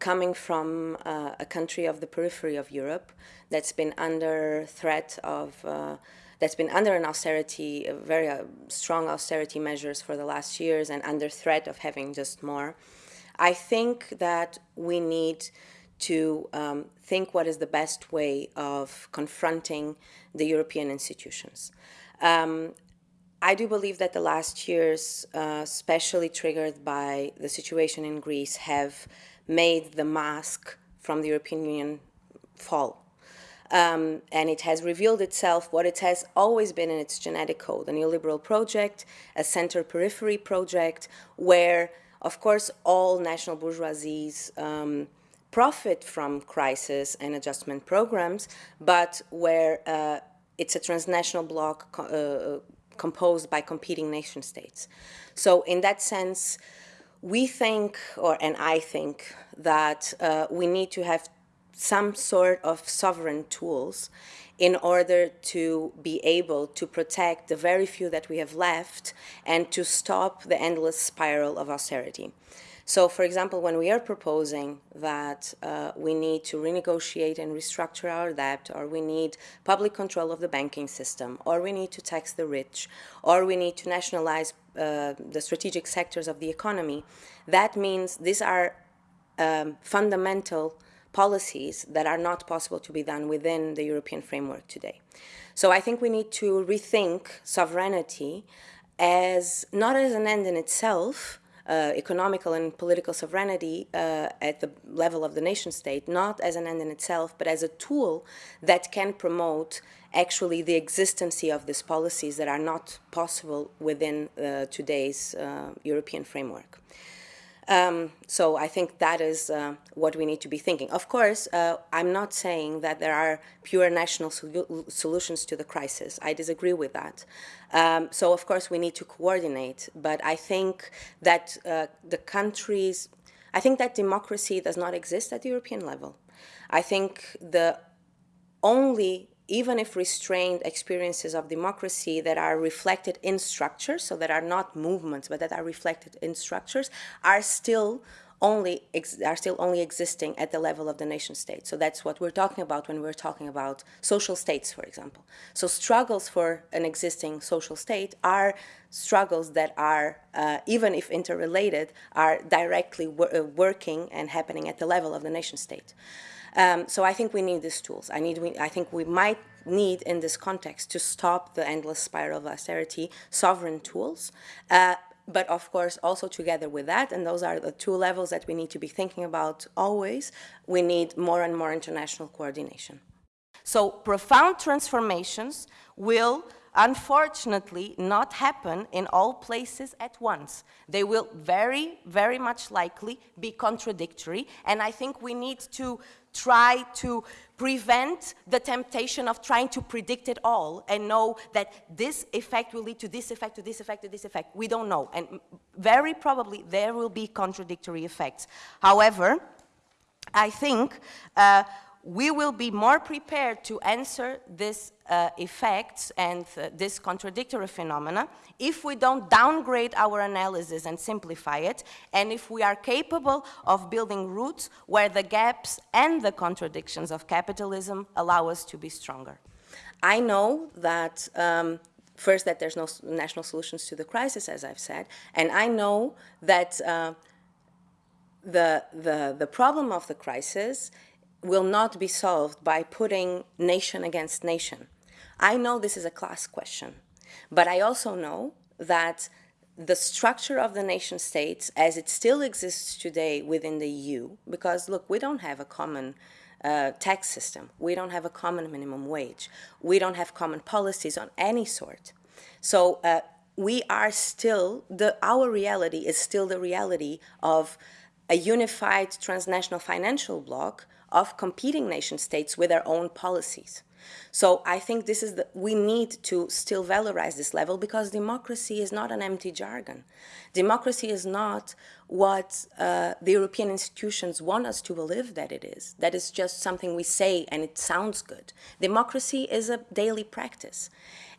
coming from uh, a country of the periphery of Europe that's been under threat of, uh, that's been under an austerity, very uh, strong austerity measures for the last years and under threat of having just more. I think that we need to um, think what is the best way of confronting the European institutions. Um, I do believe that the last years, uh, especially triggered by the situation in Greece, have made the mask from the European Union fall. Um, and it has revealed itself what it has always been in its genetic code, a neoliberal project, a center-periphery project, where, of course, all national bourgeoisies um, profit from crisis and adjustment programs, but where uh, it's a transnational bloc uh, composed by competing nation states. So in that sense, we think, or and I think, that uh, we need to have some sort of sovereign tools in order to be able to protect the very few that we have left and to stop the endless spiral of austerity. So, for example, when we are proposing that uh, we need to renegotiate and restructure our debt, or we need public control of the banking system, or we need to tax the rich, or we need to nationalize uh, the strategic sectors of the economy, that means these are um, fundamental policies that are not possible to be done within the European framework today. So I think we need to rethink sovereignty as not as an end in itself, uh, economical and political sovereignty uh, at the level of the nation state, not as an end in itself, but as a tool that can promote actually the existence of these policies that are not possible within uh, today's uh, European framework. Um, so I think that is uh, what we need to be thinking. Of course, uh, I'm not saying that there are pure national sol solutions to the crisis. I disagree with that. Um, so of course we need to coordinate, but I think that uh, the countries, I think that democracy does not exist at the European level. I think the only even if restrained experiences of democracy that are reflected in structures, so that are not movements, but that are reflected in structures, are still only are still only existing at the level of the nation state. So that's what we're talking about when we're talking about social states, for example. So struggles for an existing social state are struggles that are, uh, even if interrelated, are directly wor uh, working and happening at the level of the nation state. Um, so I think we need these tools. I, need, we, I think we might need in this context to stop the endless spiral of austerity, sovereign tools. Uh, but of course, also together with that, and those are the two levels that we need to be thinking about always, we need more and more international coordination. So profound transformations will unfortunately not happen in all places at once. They will very, very much likely be contradictory, and I think we need to try to prevent the temptation of trying to predict it all and know that this effect will lead to this effect, to this effect, to this effect. We don't know. And very probably there will be contradictory effects. However, I think uh, we will be more prepared to answer these uh, effects and uh, this contradictory phenomena if we don't downgrade our analysis and simplify it, and if we are capable of building roots where the gaps and the contradictions of capitalism allow us to be stronger. I know that um, first that there's no national solutions to the crisis, as I've said, and I know that uh, the, the, the problem of the crisis will not be solved by putting nation against nation. I know this is a class question, but I also know that the structure of the nation states as it still exists today within the EU, because look, we don't have a common uh, tax system, we don't have a common minimum wage, we don't have common policies on any sort. So uh, we are still, the, our reality is still the reality of a unified transnational financial bloc of competing nation states with their own policies. So I think this is the, we need to still valorize this level because democracy is not an empty jargon. Democracy is not what uh, the European institutions want us to believe that it is. That is just something we say and it sounds good. Democracy is a daily practice.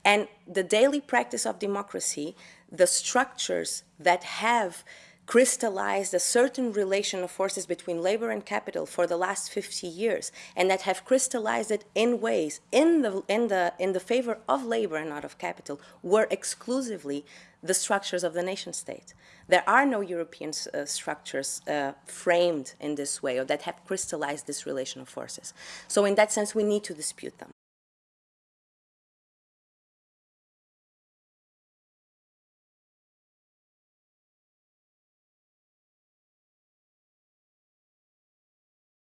And the daily practice of democracy, the structures that have crystallized a certain relation of forces between labor and capital for the last 50 years and that have crystallized it in ways in the, in the, in the favor of labor and not of capital were exclusively the structures of the nation state. There are no European uh, structures uh, framed in this way or that have crystallized this relation of forces. So in that sense, we need to dispute them.